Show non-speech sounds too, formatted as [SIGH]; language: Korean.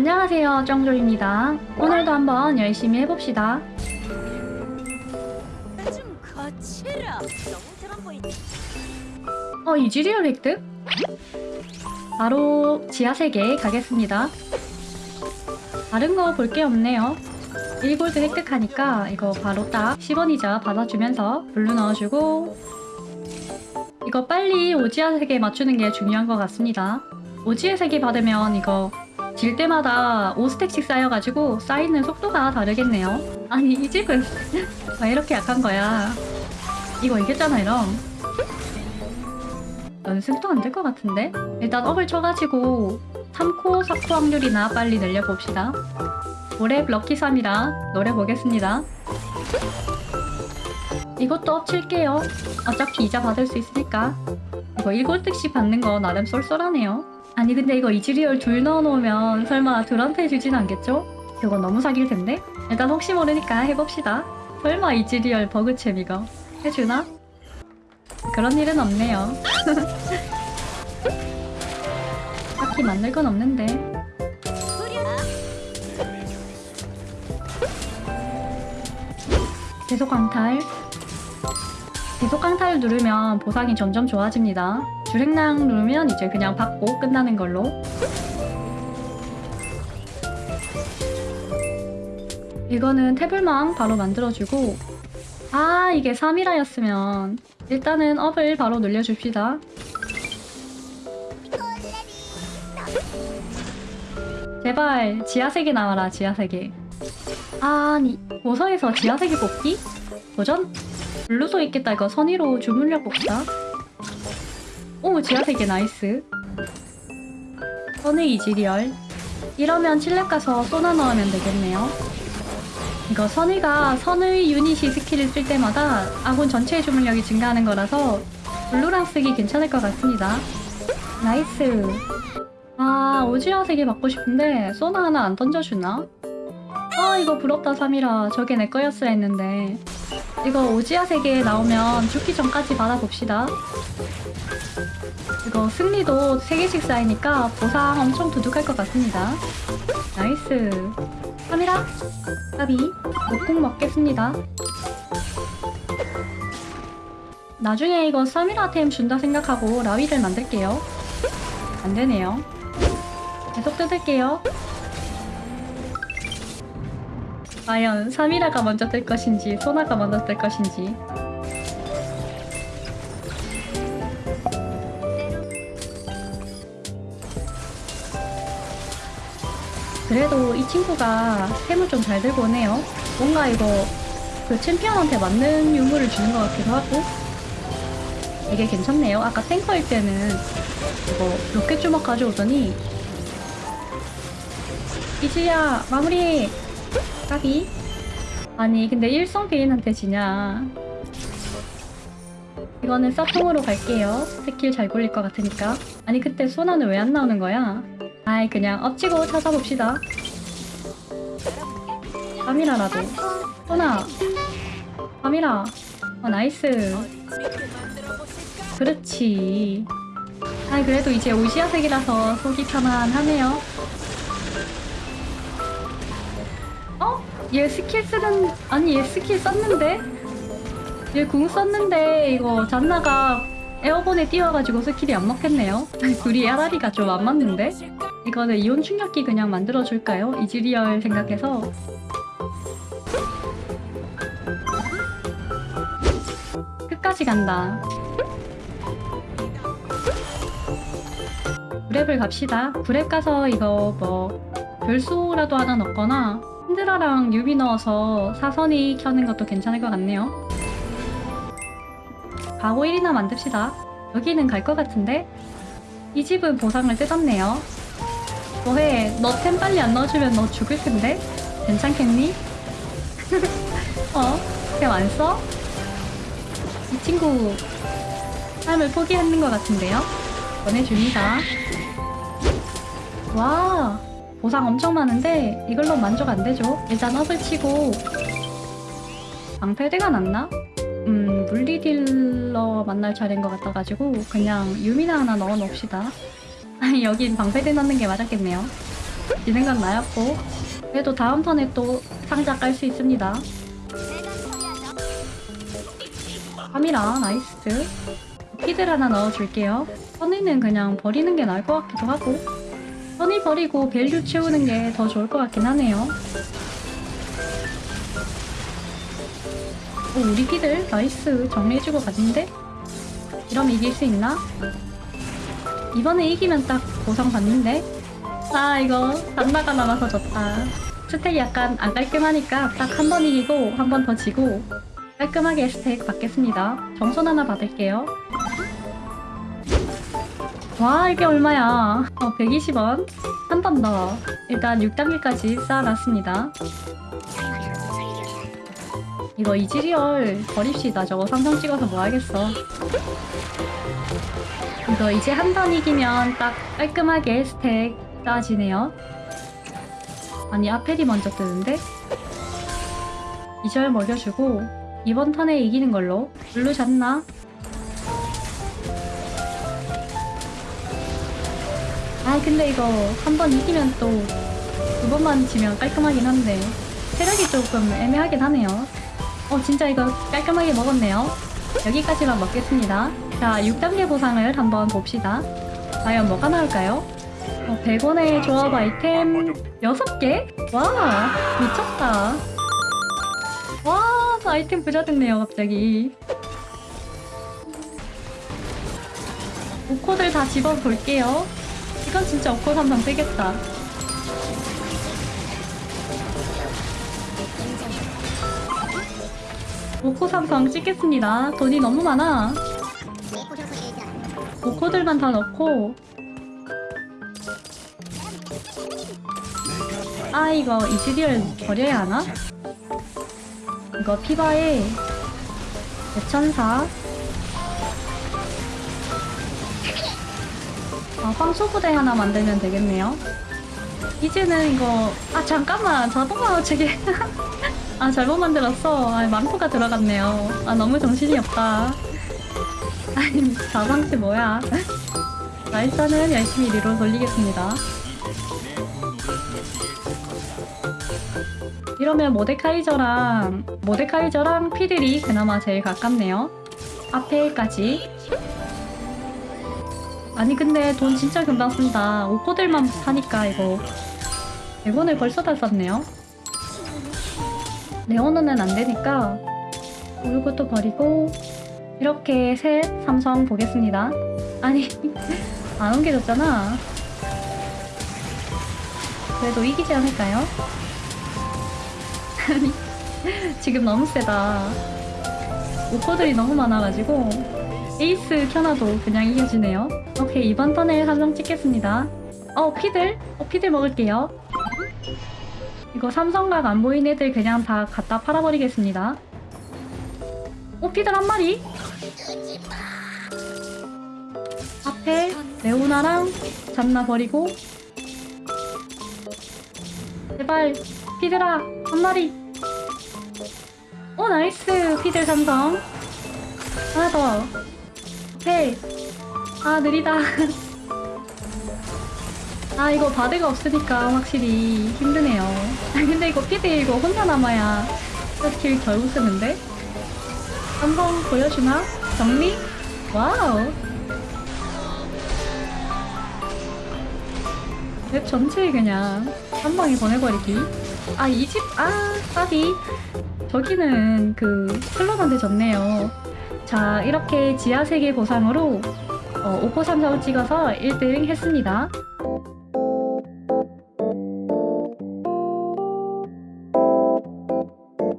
안녕하세요 정조입니다 오늘도 한번 열심히 해봅시다 좀 거칠어. 너무 드럼 보이지. 어 이즈리얼 획득? 바로 지하세계 가겠습니다 다른 거 볼 게 없네요 1골드 획득하니까 이거 바로 딱 10원 이자 받아주면서 블루 넣어주고 이거 빨리 오지하세계 맞추는 게 중요한 것 같습니다 오지하세계 받으면 이거 질 때마다 5스택씩 쌓여가지고 쌓이는 속도가 다르겠네요. 아니 이 집은 왜 [LAUGHS] 이렇게 약한 거야. 이거 이겼잖아 이럼 연습도 안 될 것 같은데? 일단 업을 쳐가지고 3코, 4코 확률이나 빨리 늘려봅시다. 올해 럭키 사미라 노려보겠습니다. 이것도 업 칠게요. 어차피 이자 받을 수 있으니까. 이거 1골드씩 받는 거 나름 쏠쏠하네요 아니 근데 이거 이즈리얼 둘 넣어놓으면 설마 둘한테 주진 않겠죠? 그거 너무 사길 텐데? 일단 혹시 모르니까 해봅시다 설마 이즈리얼 버그챔 이거 해주나? 그런 일은 없네요 [LAUGHS] 딱히 만들 건 없는데. 계속 강탈 계속 강탈 누르면 보상이 점점 좋아집니다 주행랑 누르면 이제 그냥 받고 끝나는 걸로 이거는 태블망 바로 만들어주고 아 이게 3이라였으면 일단은 업을 바로 늘려줍시다 제발 지하세계 나와라 지하세계 아니 보석에서 지하세계 뽑기? 도전? 블루도 있겠다 이거 선의로 주문력 봅시다 오 지하세계 나이스. 선의 이즈리얼. 이러면 칠렙 가서 쏘나 넣으면 되겠네요. 이거 선의가 선의 유닛이 스킬을 쓸 때마다 아군 전체의 주문력이 증가하는 거라서 블루랑 쓰기 괜찮을 것 같습니다. 나이스. 아 오지하세계 받고 싶은데 쏘나 하나 안 던져주나? 아 이거 부럽다 사미라 저게 내 거였어야 했는데. 이거 오지하세계 나오면 죽기 전까지 받아봅시다 이거 승리도 3개씩 쌓이니까 보상 엄청 두둑할 것 같습니다. 나이스. 사미라 까비 목국 먹겠습니다. 나중에 이거 사미라 템 준다 생각하고 라위를 만들게요. 안되네요. 계속 뜯을게요. 과연 3이라가 먼저 뜰 것인지 소나가 먼저 뜰 것인지 그래도 이 친구가 템을 좀 잘 들고 오네요. 뭔가 이거 그 챔피언한테 맞는 유물을 주는 것 같기도 하고. 이게 괜찮네요. 아까 탱커일 때는 이거 로켓 주먹 가져오더니 이즈야 마무리! 까비. 아니 근데 일성 베인한테 지냐? 이거는 서통으로 갈게요. 스킬 잘 굴릴 것 같으니까. 아니 그때 소나는 왜 안 나오는 거야 아이 그냥 업 치고 찾아봅시다. 사미라라도. 소나. 사미라. 어 나이스. 그렇지. 아이 그래도 이제 오지하세계라서 속이 편안하네요. 어? 얘 스킬 쓰는 아니 얘 스킬 썼는데? 얘 궁 썼는데 이거 잔나가 에어본에 띄워가지고 스킬이 안 먹겠네요. [LAUGHS] 둘이 아라리가 좀 안 맞는데? 이거는 이온 충격기 그냥 만들어줄까요? 이즈리얼 생각해서. 끝까지 간다. 브랩을 갑시다. 브랩 가서 이거 뭐 별수라도 하나 넣거나 힌드라랑 유비 넣어서 사선이 켜는 것도 괜찮을 것 같네요. 가고 1이나 만듭시다. 여기는 갈 것 같은데? 이 집은 보상을 뜯었네요 뭐해 너 템 빨리 안 넣어주면 너 죽을 텐데 괜찮겠니? [LAUGHS] 어? 템 안 써? 이 친구 삶을 포기하는 것 같은데요? 보내줍니다 와 보상 엄청 많은데 이걸로 만족 안 되죠 일단 업을 치고 방패대가 났나? 음 물리딜러 만날 차례인 것 같아가지고 그냥 유미나 하나 넣어 놓읍시다 아니 여긴 방패대 넣는 게 맞았겠네요. 진행각 나였고. 그래도 다음 턴에 또 상자 깔 수 있습니다. 사미라 나이스. 피들 하나 넣어줄게요. 선이는 그냥 버리는 게 나을 것 같기도 하고. 선이 버리고 밸류 채우는 게 더 좋을 것 같긴 하네요. 오, 우리 피들. 나이스. 정리해주고 갔는데? 이러면 이길 수 있나? 이번에 이기면 딱 보상 받는데 아 이거 단나가 남아서 졌다 스택이 약간 안 깔끔하니까 딱 한 번 이기고 한 번 더 지고 깔끔하게 스택 받겠습니다. 정손 하나 받을게요. 와 이게 얼마야? 어 120원. 한 번 더. 일단 6단계까지 쌓아놨습니다. 이거 이지리얼 버립시다. 저거 삼성 찍어서 뭐 하겠어. 이거 이제 한 번 이기면 딱 깔끔하게 스택 쌓아지네요. 아니 아펠이 먼저 뜨는데? 2절 먹여주고 이번 턴에 이기는 걸로 블루 잤나? 아 근데 이거 한 번 이기면 또 두 번만 지면 깔끔하긴 한데 체력이 조금 애매하긴 하네요 어 진짜 이거 깔끔하게 먹었네요 여기까지만 먹겠습니다 자 6단계 보상을 한번 봅시다. 과연 뭐가 나올까요? 어, 100원의 조합 아이템 6개? 와 미쳤다. 와 아이템 부자 됐네요 갑자기. 오코들 다 집어볼게요. 이건 진짜 오코 삼성 뜨겠다. 오코 삼성 찍겠습니다. 돈이 너무 많아 오코들만 다 넣고. 아 이거 이즈리얼 버려야 하나? 이거 피바에 대천사. 아, 황소부대 하나 만들면 되겠네요. 이제는 이거 아 잠깐만. 자동화 체계 [LAUGHS] 아 잘못 만들었어. 아 망토가 들어갔네요. 아 너무 정신이 없다 아니 자방치 뭐야 자 일단은 열심히 리로 돌리겠습니다 이러면 모데카이저랑 모데카이저랑 피들이 그나마 제일 가깝네요. 앞에까지. 아니 근데 돈 진짜 금방 쓴다. 오코들만 사니까 이거 100원을 벌써 다 썼네요. 레오노는 안 되니까 이것도 버리고 이렇게 셋 삼성 보겠습니다. 아니 [LAUGHS] 안 옮겨졌잖아. 그래도 이기지 않을까요? 아니 [LAUGHS] 지금 너무 세다 오퍼들이 너무 많아가지고 에이스 켜놔도 그냥 이겨지네요 오케이 이번 턴에 삼성 찍겠습니다 어 피들? 어 피들 먹을게요 이거 삼성각 안 보인 애들 그냥 다 갖다 팔아버리겠습니다 오 피들 한 마리 앞에 레오나랑 잔나 버리고. 제발 피들아 한 마리. 오 나이스 피들 삼성. 하나 더. 오케이. 아 느리다. [LAUGHS] 아 이거 바드가 없으니까 확실히 힘드네요. 아 근데 이거 피들 이거 혼자 남아야 스킬 결국 쓰는데? 삼성 보여주나? 정리? wow. 맵 전체에 그냥 한 방에 보내버리기. 아 이 집아 까비. 저기는 그 클럽한테 졌네요. 자 이렇게 지하 세계 보상으로 어, 오코 삼성을 찍어서 1등 했습니다